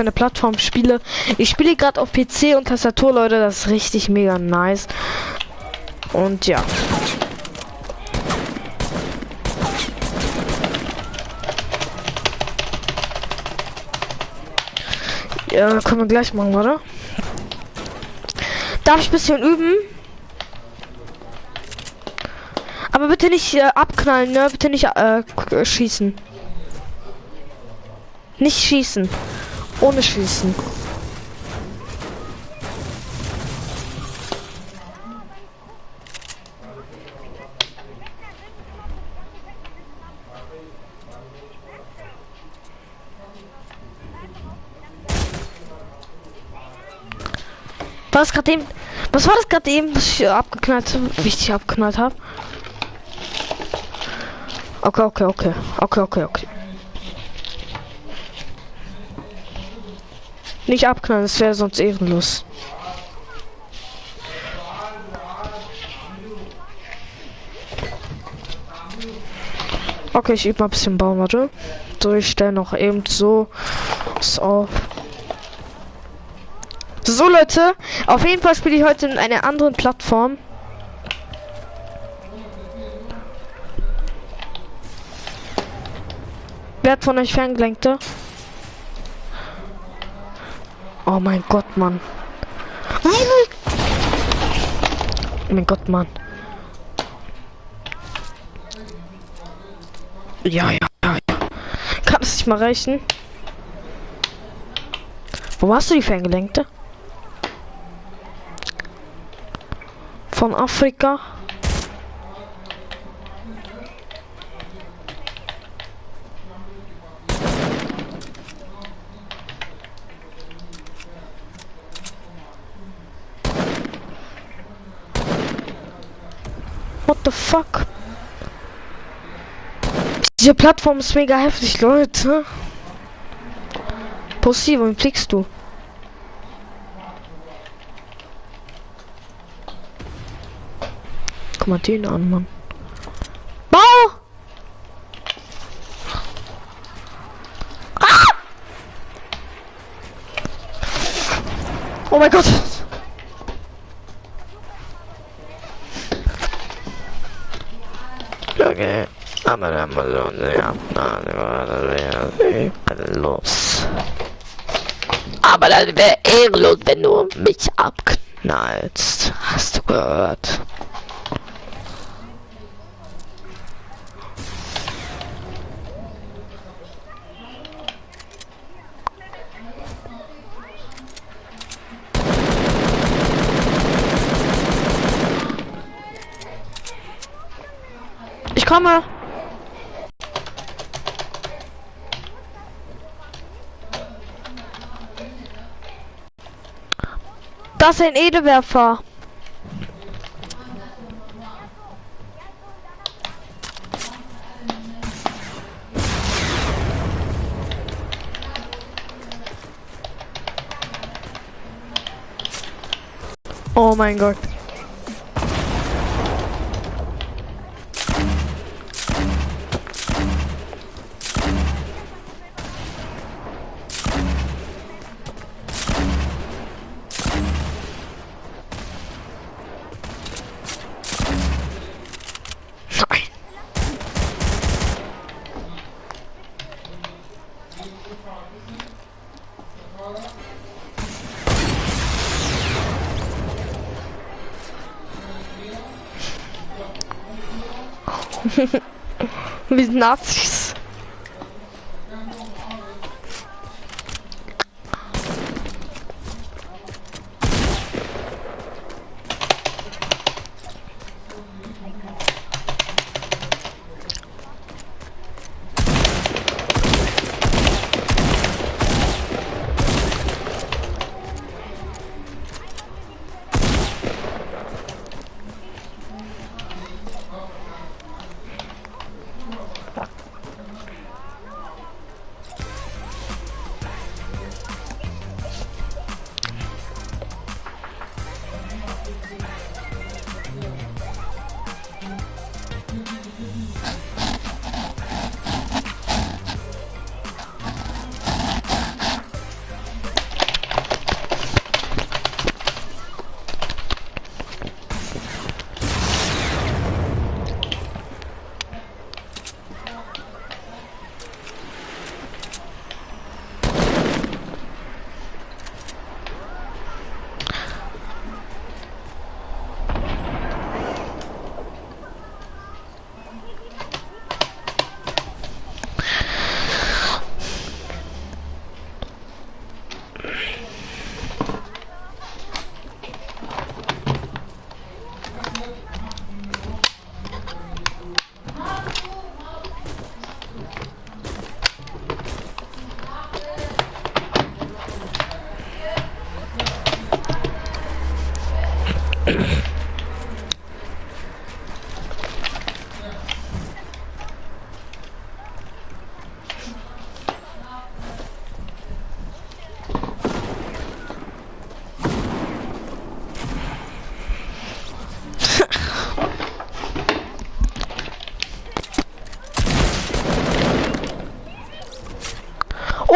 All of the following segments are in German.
für eine Plattform spiele. Ich spiele gerade auf PC und Tastatur, Leute. Das ist richtig mega nice. Und ja. Ja, können wir gleich machen, oder? Darf ich ein bisschen üben? Aber bitte nicht äh, abknallen, ne? Bitte nicht äh, schießen. Nicht schießen. Ohne schießen. Was gerade eben? Was war das gerade eben, was ich abgeknallt, wichtig abgeknallt habe? Okay, okay, okay, okay, okay, okay. Nicht abknallen, das wäre sonst ehrenlos. Okay, ich übe mal ein bisschen bauen, warte. So, ich stelle noch eben so auf. So Leute, auf jeden Fall spiele ich heute in einer anderen Plattform. Wer hat von euch Ferngelenkte? Oh mein Gott, Mann. Oh mein Gott, Mann. Ja, ja, ja. Kann es nicht mal reichen? Wo hast du die Ferngelenkte? Von Afrika? Diese Plattform ist mega heftig, Leute. Pussy, wohin fliegst du? Guck mal den an, Mann. Bau! Ah! Oh mein Gott! Okay. Aber dann mal so los. Aber das wäre ehrenlos, wenn du mich abknallst. Hast du gehört? Ich komme. Ist ein Edewerfer. Oh mein Gott. Wir sind Nazis.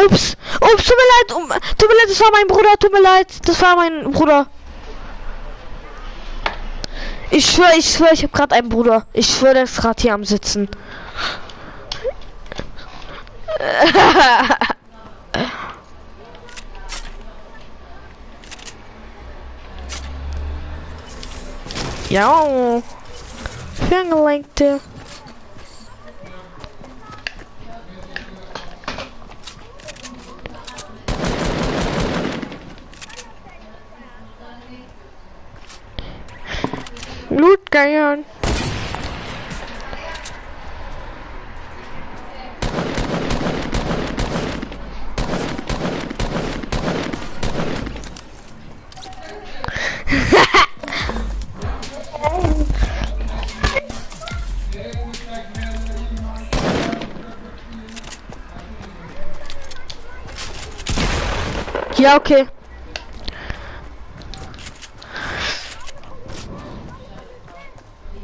Ups, ups, tut mir leid, um, tut mir leid, das war mein Bruder, tut mir leid, das war mein Bruder. Ich schwöre, ich schwöre, ich habe gerade einen Bruder. Ich schwöre, der ist gerade hier am Sitzen. ja. Fingelenkte. Ja, okay.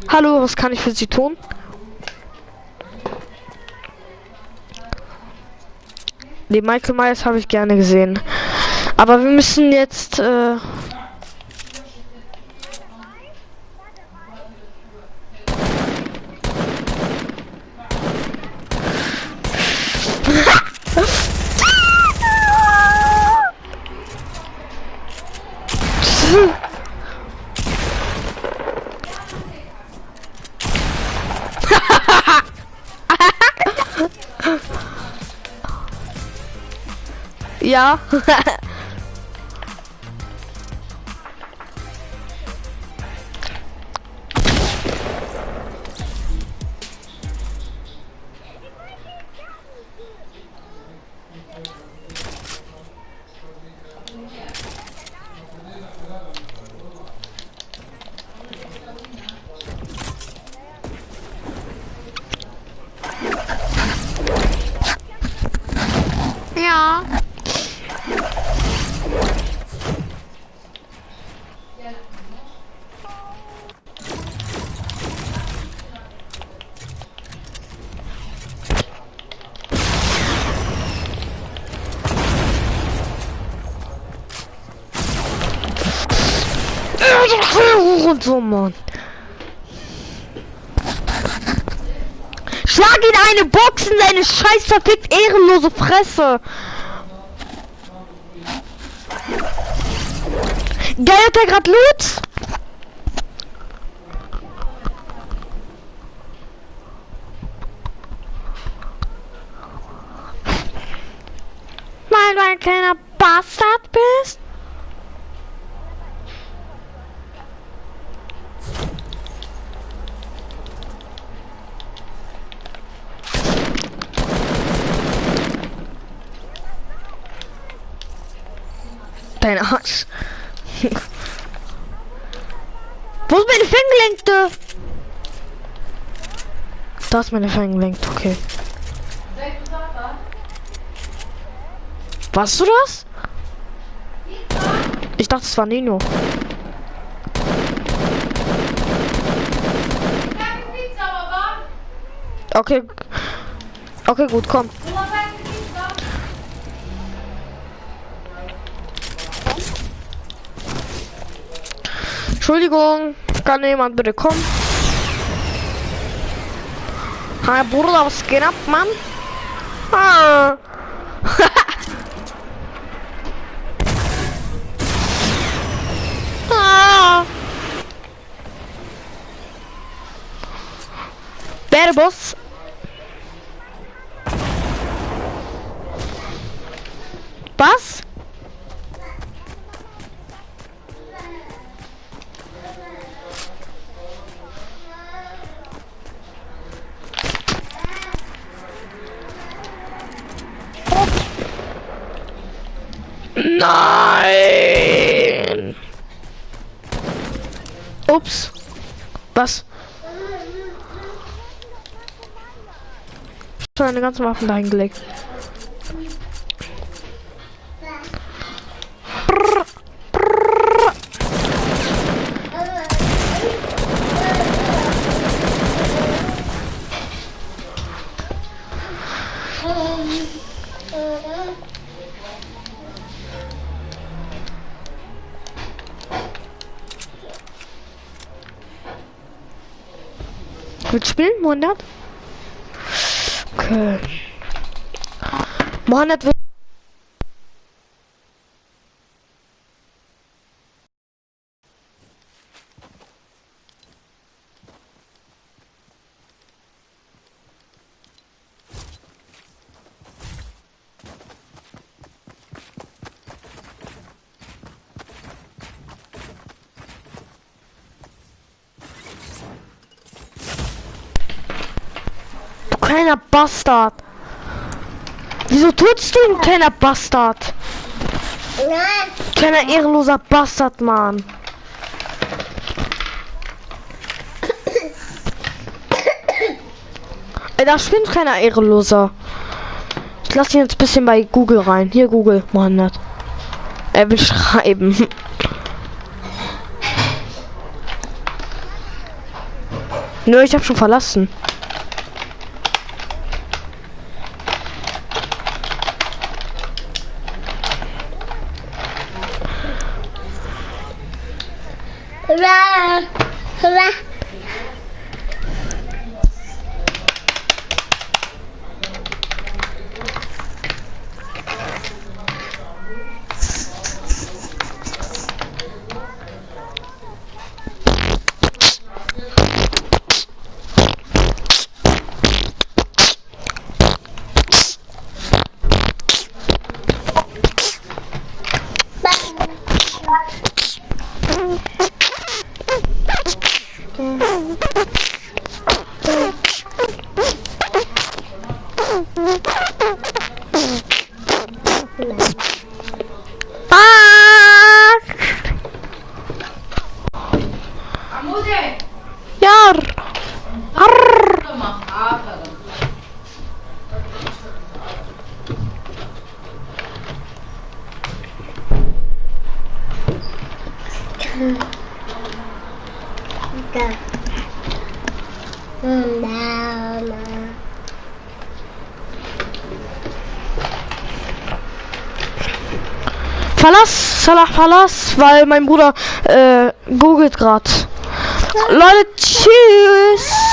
Hallo, was kann ich für Sie tun? Die Michael Myers habe ich gerne gesehen. Aber wir müssen jetzt äh Ja. Und so, Mann. Schlag ihn eine Box in seine scheiß verfickt ehrenlose Fresse. Geil, hat er grad Loot? Weil du ein kleiner Bastard bist? Wo ist meine Fänggelenkte? Da ist meine Fänggelenkte, okay. Warst du das? Ich dachte, es war Nino. Okay. Okay, gut, komm. Entschuldigung, kann jemand bitte kommen? Hi Bruder, was geht ab, Mann? Ah. ah. Wer Boss? Was? Schon eine ganze Waffen dahin gelegt. Brrr, brrr. Spielen, Mohamed? Okay. Mohamed will kleiner Bastard. Wieso tutst du, du kleiner Bastard? Nein. Kleiner ehrenloser Bastard, Mann. Ey, da schwimmt keiner ehrenloser. Ich lass ihn jetzt ein bisschen bei Google rein. Hier Google, Mohammed. Er will schreiben. Nö, ich hab schon verlassen. Bye. Mm, no, no. Verlass, Salah, verlass, weil mein Bruder äh, googelt grad. Leute, tschüss!